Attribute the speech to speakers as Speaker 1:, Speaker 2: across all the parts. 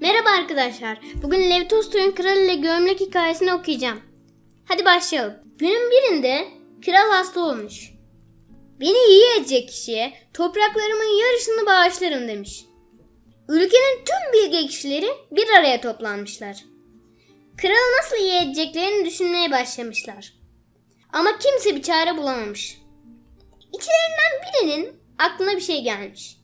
Speaker 1: Merhaba arkadaşlar. Bugün Lev Tolstoy'un Kral ile Gömlek hikayesini okuyacağım. Hadi başlayalım. Günün birinde kral hasta olmuş. Beni iyi edecek kişiye topraklarımın yarısını bağışlarım demiş. Ülkenin tüm bilge kişileri bir araya toplanmışlar. Kralı nasıl iyi edeceklerini düşünmeye başlamışlar. Ama kimse bir çare bulamamış. İçlerinden birinin aklına bir şey gelmiş.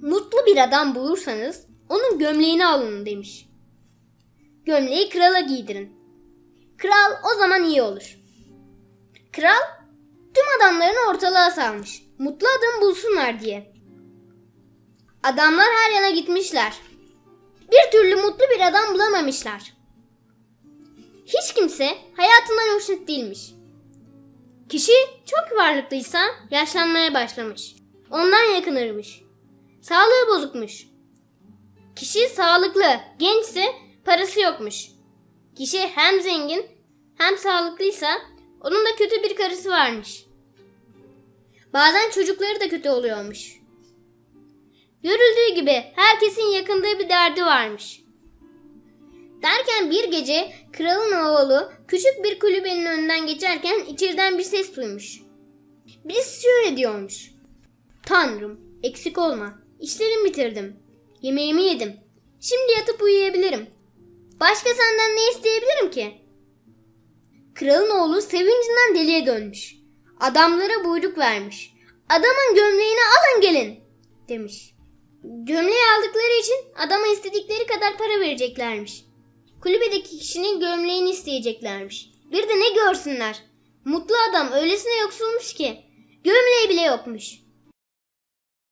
Speaker 1: Mutlu bir adam bulursanız onun gömleğini alın demiş. Gömleği krala giydirin. Kral o zaman iyi olur. Kral tüm adamlarını ortalığa salmış. Mutlu adam bulsunlar diye. Adamlar her yana gitmişler. Bir türlü mutlu bir adam bulamamışlar. Hiç kimse hayatından hoşnut değilmiş. Kişi çok varlıklıysa yaşlanmaya başlamış. Ondan yakınırmış. Sağlığı bozukmuş. Kişi sağlıklı, gençse parası yokmuş. Kişi hem zengin hem sağlıklıysa onun da kötü bir karısı varmış. Bazen çocukları da kötü oluyormuş. Görüldüğü gibi herkesin yakındığı bir derdi varmış. Derken bir gece kralın oğlu küçük bir kulübenin önünden geçerken içeriden bir ses duymuş. Birisi şöyle diyormuş. Tanrım eksik olma. İşlerimi bitirdim. Yemeğimi yedim. Şimdi yatıp uyuyabilirim. Başka senden ne isteyebilirim ki? Kralın oğlu sevincinden deliye dönmüş. Adamlara buyruk vermiş. Adamın gömleğini alın gelin demiş. Gömleği aldıkları için adama istedikleri kadar para vereceklermiş. Kulübedeki kişinin gömleğini isteyeceklermiş. Bir de ne görsünler. Mutlu adam öylesine yoksulmuş ki. Gömleği bile yokmuş.